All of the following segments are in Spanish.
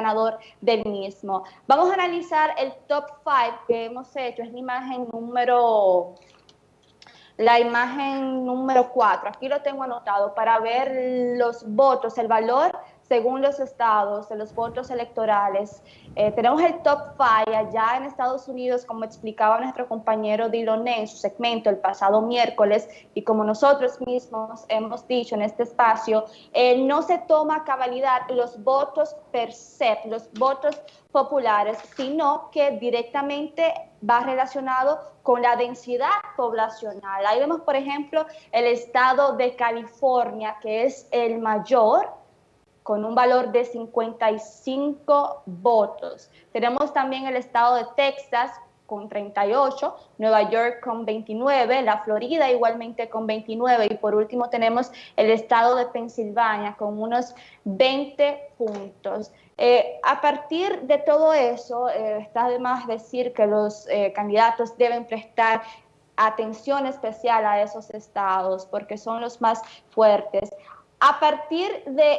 ganador del mismo. Vamos a analizar el top 5 que hemos hecho, es la imagen número la imagen número 4, aquí lo tengo anotado, para ver los votos, el valor según los estados, de los votos electorales. Eh, tenemos el top 5 allá en Estados Unidos, como explicaba nuestro compañero Diloné en su segmento el pasado miércoles, y como nosotros mismos hemos dicho en este espacio, eh, no se toma cabalidad los votos per se, los votos populares, sino que directamente va relacionado con la densidad poblacional. Ahí vemos, por ejemplo, el estado de California, que es el mayor, con un valor de 55 votos. Tenemos también el estado de Texas con 38, Nueva York con 29, la Florida igualmente con 29 y por último tenemos el estado de Pensilvania con unos 20 puntos. Eh, a partir de todo eso, eh, está de más decir que los eh, candidatos deben prestar atención especial a esos estados porque son los más fuertes. A partir de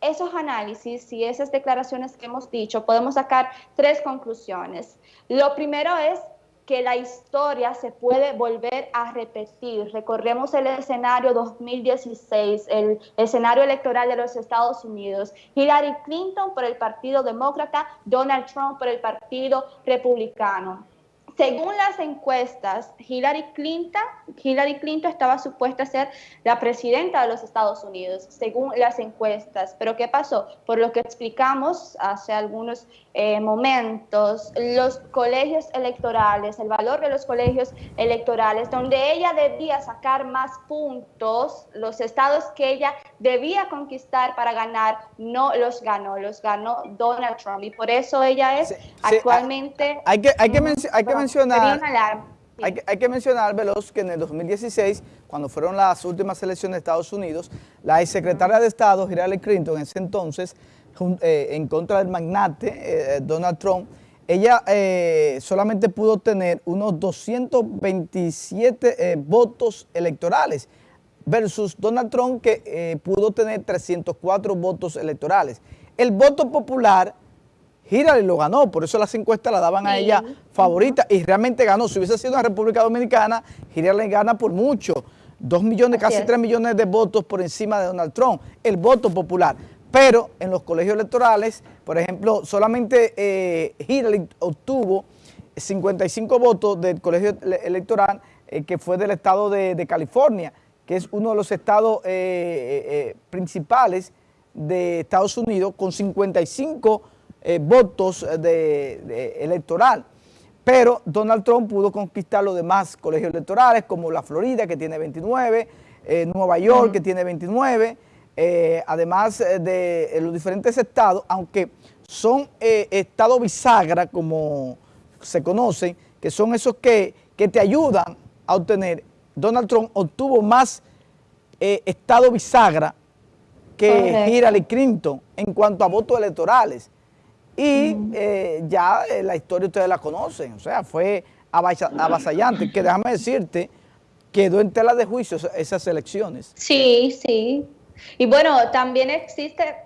esos análisis y esas declaraciones que hemos dicho, podemos sacar tres conclusiones. Lo primero es que la historia se puede volver a repetir. Recorremos el escenario 2016, el escenario electoral de los Estados Unidos. Hillary Clinton por el Partido Demócrata, Donald Trump por el Partido Republicano. Según las encuestas, Hillary Clinton, Hillary Clinton estaba supuesta a ser la presidenta de los Estados Unidos, según las encuestas. Pero ¿qué pasó? Por lo que explicamos hace algunos eh, momentos, los colegios electorales, el valor de los colegios electorales, donde ella debía sacar más puntos, los estados que ella debía conquistar para ganar, no los ganó, los ganó Donald Trump. Y por eso ella es actualmente... hay, que, hay, que hay que mencionar... Hay que, hay que, mencionar, Veloz, que en el 2016, cuando fueron las últimas elecciones de Estados Unidos, la secretaria de Estado, Hillary Clinton, en ese entonces, eh, en contra del magnate eh, Donald Trump, ella eh, solamente pudo tener unos 227 votos electorales versus Donald Trump que pudo tener 304 votos electorales. El voto popular, Hillary lo ganó, por eso las encuestas la daban a ella favorita y realmente ganó. Si hubiese sido una República Dominicana, Hillary gana por mucho. Dos millones, casi tres millones de votos por encima de Donald Trump. El voto popular pero en los colegios electorales, por ejemplo, solamente eh, Hillary obtuvo 55 votos del colegio electoral eh, que fue del estado de, California, que es uno de los estados eh, principales de Estados Unidos con 55 votos de, electoral. Pero Donald Trump pudo conquistar los demás colegios electorales como la Florida que tiene 29, Nueva York que tiene 29, eh, además eh, de los diferentes estados, aunque son eh, estados bisagra, como se conocen, que son esos que, te ayudan a obtener. Donald Trump obtuvo más estado bisagra que Hillary Clinton en cuanto a votos electorales. Y ya la historia ustedes la conocen, o sea, fue avasallante, que déjame decirte, quedó en tela de juicio esas elecciones. Sí, sí, y bueno, también existe,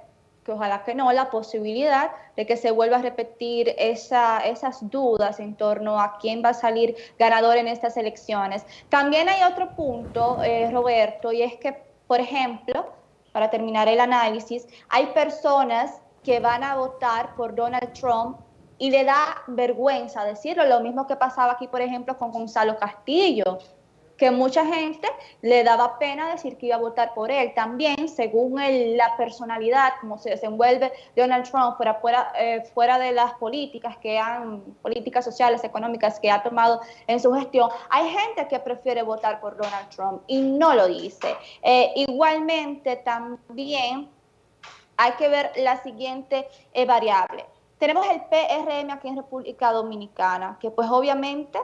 que ojalá que no, la posibilidad de que se vuelva a repetir esa, esas dudas en torno a quién va a salir ganador en estas elecciones. También hay otro punto, eh, Roberto, y es que, por ejemplo, para terminar el análisis, hay personas que van a votar por Donald Trump y le da vergüenza decirlo, lo mismo que pasaba aquí, por ejemplo, con Gonzalo Castillo, que mucha gente le daba pena decir que iba a votar por él. También, según la personalidad, como se desenvuelve Donald Trump fuera, fuera, eh, fuera de las políticas que han, políticas sociales, económicas que ha tomado en su gestión, hay gente que prefiere votar por Donald Trump y no lo dice. Eh, igualmente, también hay que ver la siguiente eh, variable. Tenemos el PRM aquí en República Dominicana, que pues obviamente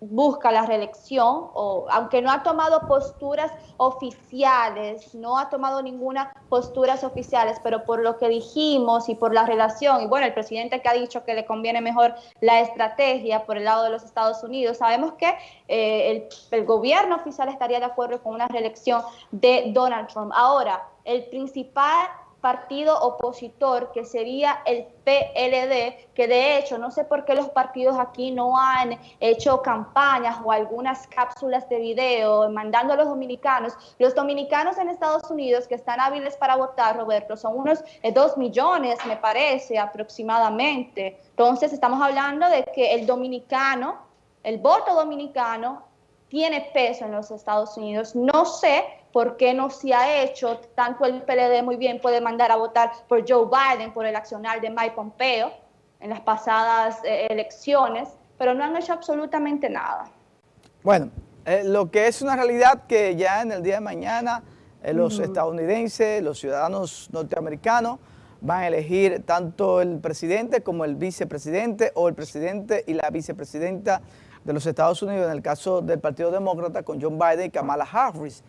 busca la reelección, o aunque no ha tomado posturas oficiales, no ha tomado ninguna posturas oficiales, pero por lo que dijimos y por la relación, y bueno, el presidente que ha dicho que le conviene mejor la estrategia por el lado de los Estados Unidos, sabemos que eh, el, el gobierno oficial estaría de acuerdo con una reelección de Donald Trump. Ahora, el principal partido opositor que sería el PLD, que de hecho no sé por qué los partidos aquí no han hecho campañas o algunas cápsulas de video mandando a los dominicanos. Los dominicanos en Estados Unidos que están hábiles para votar, Roberto, son unos eh, dos millones, me parece, aproximadamente. Entonces estamos hablando de que el dominicano, el voto dominicano tiene peso en los Estados Unidos. No sé por qué no se ha hecho, tanto el PLD muy bien puede mandar a votar por Joe Biden, por el accionar de Mike Pompeo en las pasadas eh, elecciones, pero no han hecho absolutamente nada. Bueno, eh, lo que es una realidad que ya en el día de mañana eh, los estadounidenses, los ciudadanos norteamericanos, van a elegir tanto el presidente como el vicepresidente o el presidente y la vicepresidenta de los Estados Unidos, en el caso del Partido Demócrata, con John Biden y Kamala Harris.